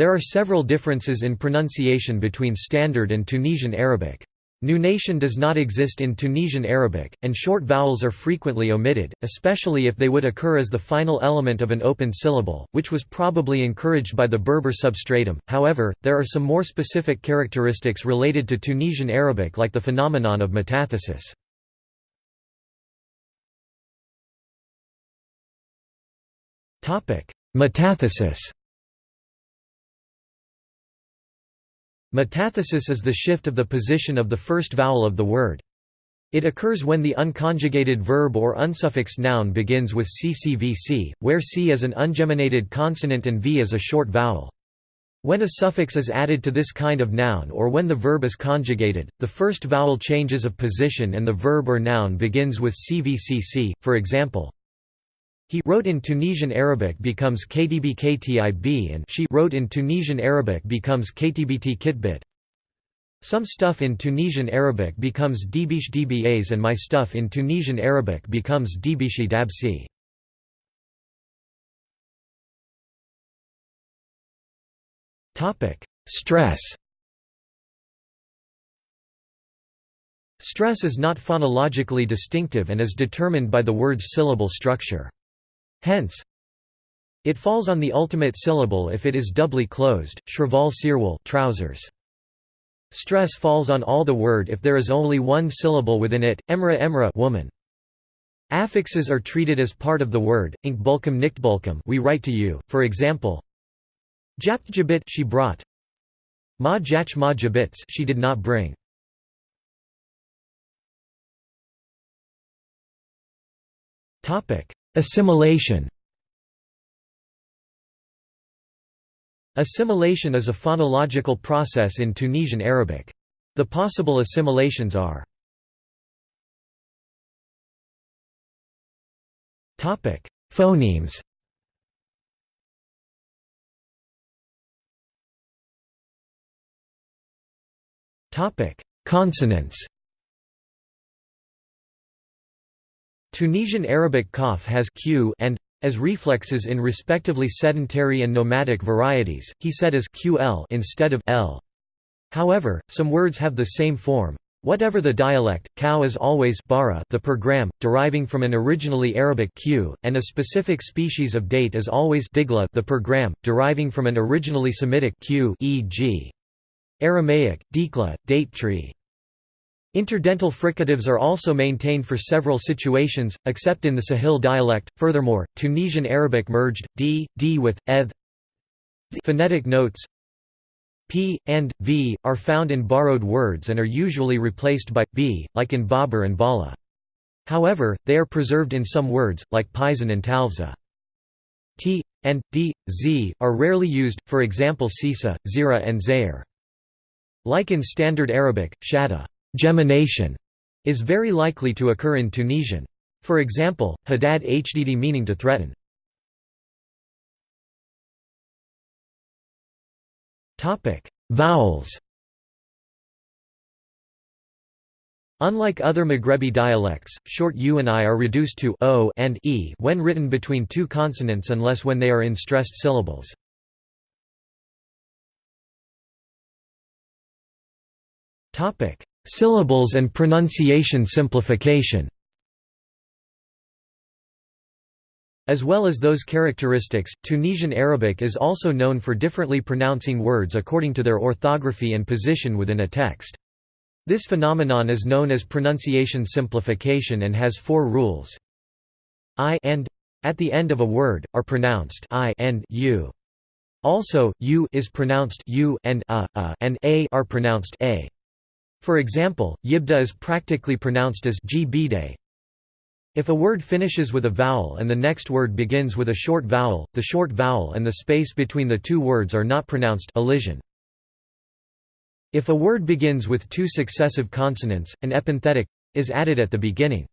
There are several differences in pronunciation between Standard and Tunisian Arabic. Nunation does not exist in Tunisian Arabic, and short vowels are frequently omitted, especially if they would occur as the final element of an open syllable, which was probably encouraged by the Berber substratum. However, there are some more specific characteristics related to Tunisian Arabic like the phenomenon of metathesis. Metathesis Metathesis is the shift of the position of the first vowel of the word. It occurs when the unconjugated verb or unsuffixed noun begins with ccvc, where c is an ungeminated consonant and v is a short vowel. When a suffix is added to this kind of noun or when the verb is conjugated, the first vowel changes of position and the verb or noun begins with cvcc, for example, he wrote in Tunisian Arabic becomes KDB KTIB and she wrote in Tunisian Arabic becomes KTBT Kitbit. Some stuff in Tunisian Arabic becomes Dibish Dbas and my stuff in Tunisian Arabic becomes Dibishi Dabsi. Stress Stress is not phonologically distinctive and is determined by the word's syllable structure. Hence, it falls on the ultimate syllable if it is doubly closed, shrival sirwal trousers. Stress falls on all the word if there is only one syllable within it, emra emra woman. Affixes are treated as part of the word, inkbulkum niktbulkum we write to you, for example, japt jabit she brought, ma jach ma jabits she did not bring. Topic Assimilation. Assimilation is a phonological process in Tunisian Arabic. The possible assimilations are Phonemes Consonants Tunisian Arabic qaf has q and as reflexes in respectively sedentary and nomadic varieties, he said as ql instead of l. However, some words have the same form. Whatever the dialect, cow is always bara the program, deriving from an originally Arabic q, and a specific species of date is always digla the program, deriving from an originally Semitic q e.g. Aramaic, dikla, date tree. Interdental fricatives are also maintained for several situations, except in the Sahel dialect. Furthermore, Tunisian Arabic merged d, d with eth. Phonetic notes p and v are found in borrowed words and are usually replaced by b, like in babar and bala. However, they are preserved in some words, like paisan and talvza. t and d, z are rarely used, for example sisa, zira and zair. Like in Standard Arabic, shada Gemination is very likely to occur in Tunisian. For example, hadad hdd meaning to threaten. Vowels Unlike other Maghrebi dialects, short u and i are reduced to o and e when written between two consonants unless when they are in stressed syllables. Topic: Syllables and pronunciation simplification As well as those characteristics, Tunisian Arabic is also known for differently pronouncing words according to their orthography and position within a text. This phenomenon is known as pronunciation simplification and has four rules. I and at the end of a word are pronounced I and u. Also, u is pronounced u and a, a and a are pronounced a. For example, yibda is practically pronounced as gbide. If a word finishes with a vowel and the next word begins with a short vowel, the short vowel and the space between the two words are not pronounced elision. If a word begins with two successive consonants, an epenthetic is added at the beginning.